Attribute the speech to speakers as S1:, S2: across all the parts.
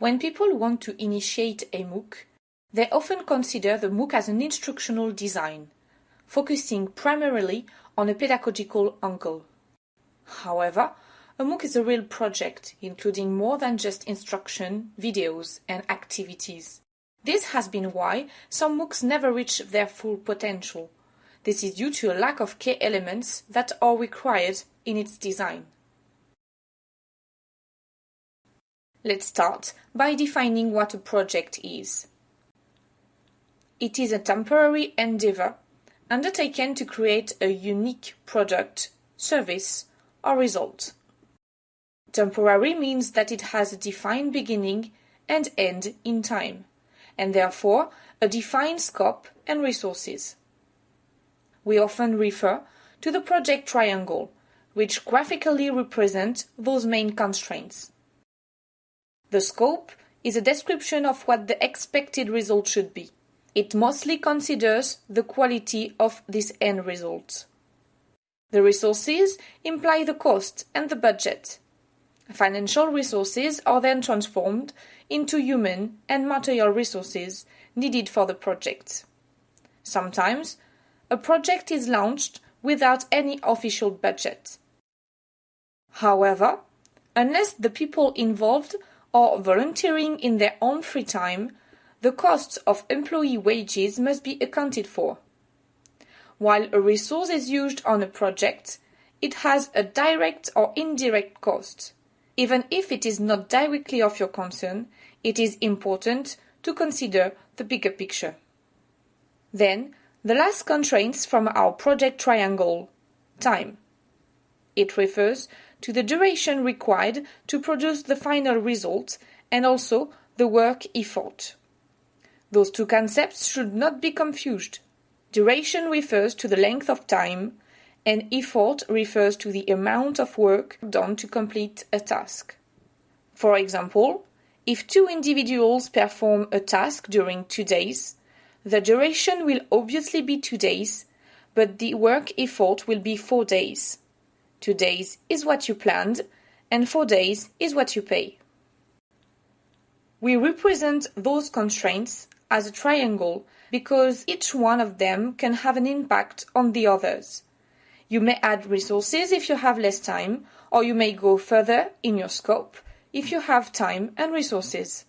S1: When people want to initiate a MOOC, they often consider the MOOC as an instructional design, focusing primarily on a pedagogical angle. However, a MOOC is a real project, including more than just instruction, videos, and activities. This has been why some MOOCs never reach their full potential. This is due to a lack of key elements that are required in its design. Let's start by defining what a project is. It is a temporary endeavor undertaken to create a unique product, service, or result. Temporary means that it has a defined beginning and end in time, and therefore a defined scope and resources. We often refer to the project triangle, which graphically represent those main constraints. The scope is a description of what the expected result should be. It mostly considers the quality of this end result. The resources imply the cost and the budget. Financial resources are then transformed into human and material resources needed for the project. Sometimes, a project is launched without any official budget. However, unless the people involved are volunteering in their own free time, the costs of employee wages must be accounted for. While a resource is used on a project, it has a direct or indirect cost. Even if it is not directly of your concern, it is important to consider the bigger picture. Then, the last constraints from our project triangle time. It refers to the duration required to produce the final result and also the work effort. Those two concepts should not be confused. Duration refers to the length of time, and effort refers to the amount of work done to complete a task. For example, if two individuals perform a task during two days, the duration will obviously be two days, but the work effort will be four days. Two days is what you planned, and four days is what you pay. We represent those constraints as a triangle because each one of them can have an impact on the others. You may add resources if you have less time, or you may go further in your scope if you have time and resources.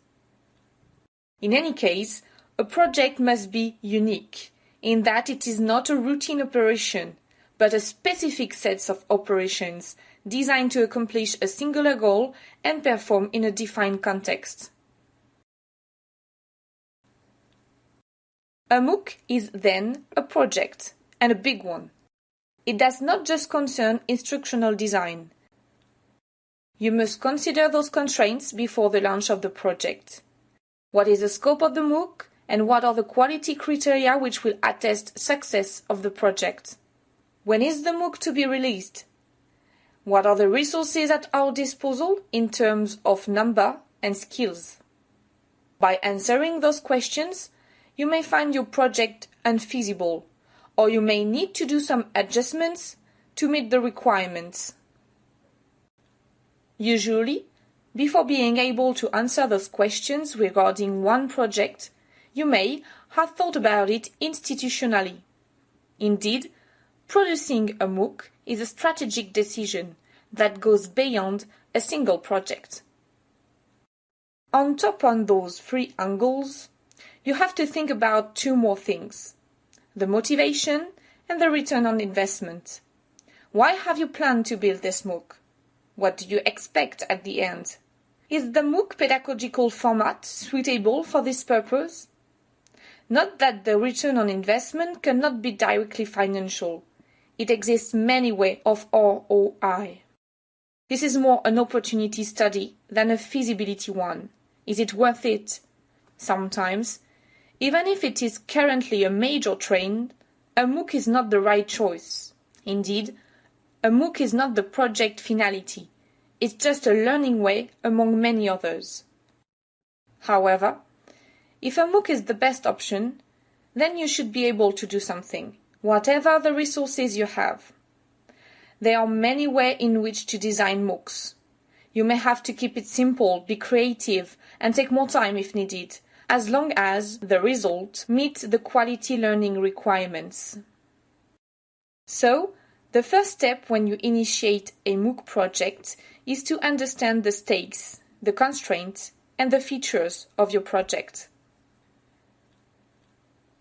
S1: In any case, a project must be unique in that it is not a routine operation, but a specific set of operations designed to accomplish a singular goal and perform in a defined context. A MOOC is then a project, and a big one. It does not just concern instructional design. You must consider those constraints before the launch of the project. What is the scope of the MOOC, and what are the quality criteria which will attest success of the project? When is the MOOC to be released? What are the resources at our disposal in terms of number and skills? By answering those questions, you may find your project unfeasible, or you may need to do some adjustments to meet the requirements. Usually, before being able to answer those questions regarding one project, you may have thought about it institutionally. Indeed, producing a MOOC is a strategic decision that goes beyond a single project. On top of those three angles, you have to think about two more things the motivation and the return on investment. Why have you planned to build this MOOC? What do you expect at the end? Is the MOOC pedagogical format suitable for this purpose? Not that the return on investment cannot be directly financial. It exists many ways of ROI. This is more an opportunity study than a feasibility one. Is it worth it? Sometimes even if it is currently a major trend, a MOOC is not the right choice. Indeed, a MOOC is not the project finality. It's just a learning way among many others. However, if a MOOC is the best option, then you should be able to do something, whatever the resources you have. There are many ways in which to design MOOCs. You may have to keep it simple, be creative, and take more time if needed, as long as the result meets the quality learning requirements. So, the first step when you initiate a MOOC project is to understand the stakes, the constraints, and the features of your project.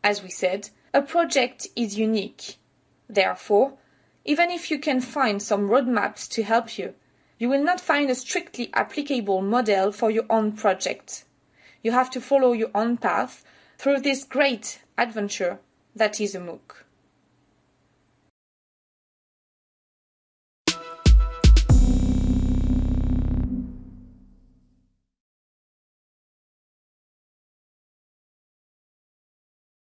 S1: As we said, a project is unique. Therefore, even if you can find some roadmaps to help you, you will not find a strictly applicable model for your own project. You have to follow your own path through this great adventure that is a MOOC.